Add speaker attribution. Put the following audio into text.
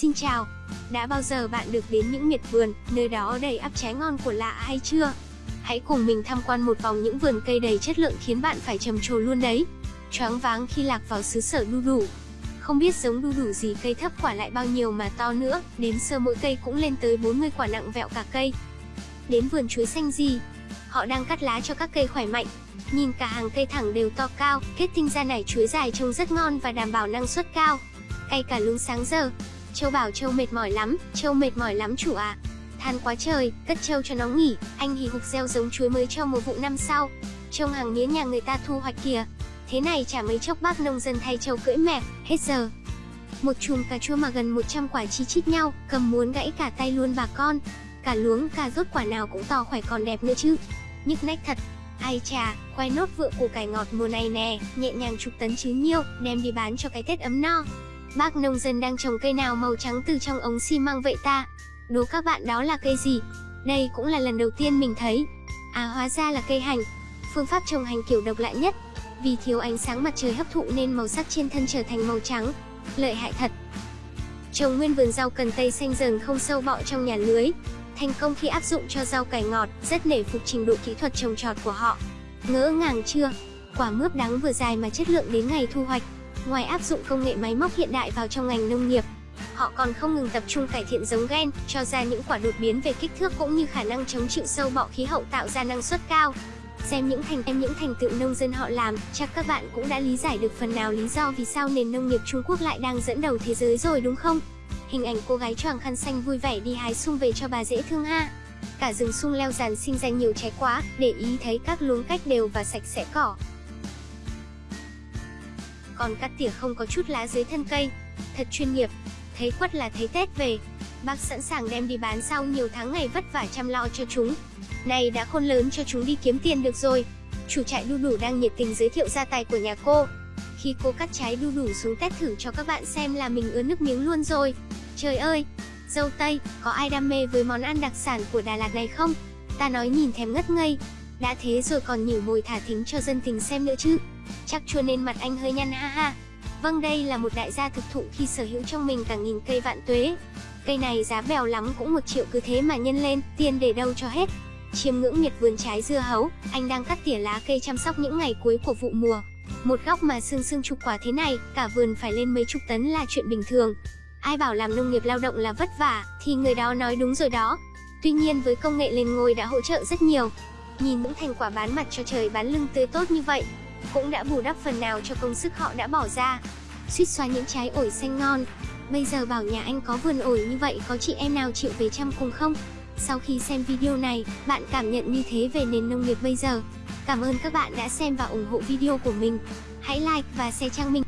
Speaker 1: Xin chào, đã bao giờ bạn được đến những miệt vườn, nơi đó đầy ắp trái ngon của lạ hay chưa? Hãy cùng mình tham quan một vòng những vườn cây đầy chất lượng khiến bạn phải trầm trồ luôn đấy. Choáng váng khi lạc vào xứ sở đu đủ. Không biết giống đu đủ gì cây thấp quả lại bao nhiêu mà to nữa, đến sơ mỗi cây cũng lên tới 40 quả nặng vẹo cả cây. Đến vườn chuối xanh gì? Họ đang cắt lá cho các cây khỏe mạnh. Nhìn cả hàng cây thẳng đều to cao, kết tinh ra nải chuối dài trông rất ngon và đảm bảo năng suất cao. cây cả lúng sáng giờ, Châu bảo Châu mệt mỏi lắm, Châu mệt mỏi lắm chủ ạ. À. Than quá trời, cất Châu cho nó nghỉ, anh hì hục gieo giống chuối mới cho một vụ năm sau. Trông hàng mía nhà người ta thu hoạch kìa. Thế này chả mấy chốc bác nông dân thay Châu cưỡi mẹ, hết giờ. Một chùm cà chua mà gần 100 quả chi chít nhau, cầm muốn gãy cả tay luôn bà con. Cả luống, cà rốt quả nào cũng to khỏe còn đẹp nữa chứ. Nhức nách thật, Ai chà, khoai nốt vựa củ cải ngọt mùa này nè, nhẹ nhàng chục tấn chứ nhiêu, đem đi bán cho cái Tết ấm no. Bác nông dân đang trồng cây nào màu trắng từ trong ống xi măng vậy ta? Đố các bạn đó là cây gì? Đây cũng là lần đầu tiên mình thấy. À hóa ra là cây hành. Phương pháp trồng hành kiểu độc lạ nhất. Vì thiếu ánh sáng mặt trời hấp thụ nên màu sắc trên thân trở thành màu trắng. Lợi hại thật. Trồng nguyên vườn rau cần tây xanh dần không sâu bọ trong nhà lưới. Thành công khi áp dụng cho rau cải ngọt, rất nể phục trình độ kỹ thuật trồng trọt của họ. Ngỡ ngàng chưa? Quả mướp đắng vừa dài mà chất lượng đến ngày thu hoạch. Ngoài áp dụng công nghệ máy móc hiện đại vào trong ngành nông nghiệp, họ còn không ngừng tập trung cải thiện giống gen, cho ra những quả đột biến về kích thước cũng như khả năng chống chịu sâu bọ khí hậu tạo ra năng suất cao. Xem những thành em những thành tựu nông dân họ làm, chắc các bạn cũng đã lý giải được phần nào lý do vì sao nền nông nghiệp Trung Quốc lại đang dẫn đầu thế giới rồi đúng không? Hình ảnh cô gái choàng khăn xanh vui vẻ đi hái sung về cho bà dễ thương ha. Cả rừng sung leo dàn sinh ra nhiều trái quá, để ý thấy các luống cách đều và sạch sẽ cỏ, còn cắt tỉa không có chút lá dưới thân cây. Thật chuyên nghiệp, thấy quất là thấy Tết về. Bác sẵn sàng đem đi bán sau nhiều tháng ngày vất vả chăm lo cho chúng. Này đã khôn lớn cho chúng đi kiếm tiền được rồi. Chủ trại đu đủ đang nhiệt tình giới thiệu gia tài của nhà cô. Khi cô cắt trái đu đủ xuống test thử cho các bạn xem là mình ứa nước miếng luôn rồi. Trời ơi, dâu tây, có ai đam mê với món ăn đặc sản của Đà Lạt này không? Ta nói nhìn thèm ngất ngây. Đã thế rồi còn nhử mồi thả thính cho dân tình xem nữa chứ. Chắc chua nên mặt anh hơi nhăn ha ha. Vâng đây là một đại gia thực thụ khi sở hữu trong mình cả nghìn cây vạn tuế. Cây này giá bèo lắm cũng một triệu cứ thế mà nhân lên, tiền để đâu cho hết. Chiêm ngưỡng miệt vườn trái dưa hấu, anh đang cắt tỉa lá cây chăm sóc những ngày cuối của vụ mùa. Một góc mà sương sương chục quả thế này, cả vườn phải lên mấy chục tấn là chuyện bình thường. Ai bảo làm nông nghiệp lao động là vất vả, thì người đó nói đúng rồi đó. Tuy nhiên với công nghệ lên ngôi đã hỗ trợ rất nhiều. Nhìn những thành quả bán mặt cho trời bán lưng tươi tốt như vậy, cũng đã bù đắp phần nào cho công sức họ đã bỏ ra. Suýt xoa những trái ổi xanh ngon. Bây giờ bảo nhà anh có vườn ổi như vậy có chị em nào chịu về chăm cùng không? Sau khi xem video này, bạn cảm nhận như thế về nền nông nghiệp bây giờ. Cảm ơn các bạn đã xem và ủng hộ video của mình. Hãy like và share trang mình.